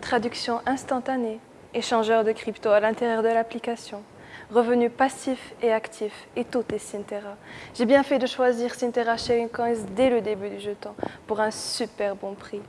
traduction instantanée, échangeur de crypto à l'intérieur de l'application, revenus passifs et actifs, et tout est Sintera. J'ai bien fait de choisir Sintera Sharing Coins dès le début du jeton pour un super bon prix.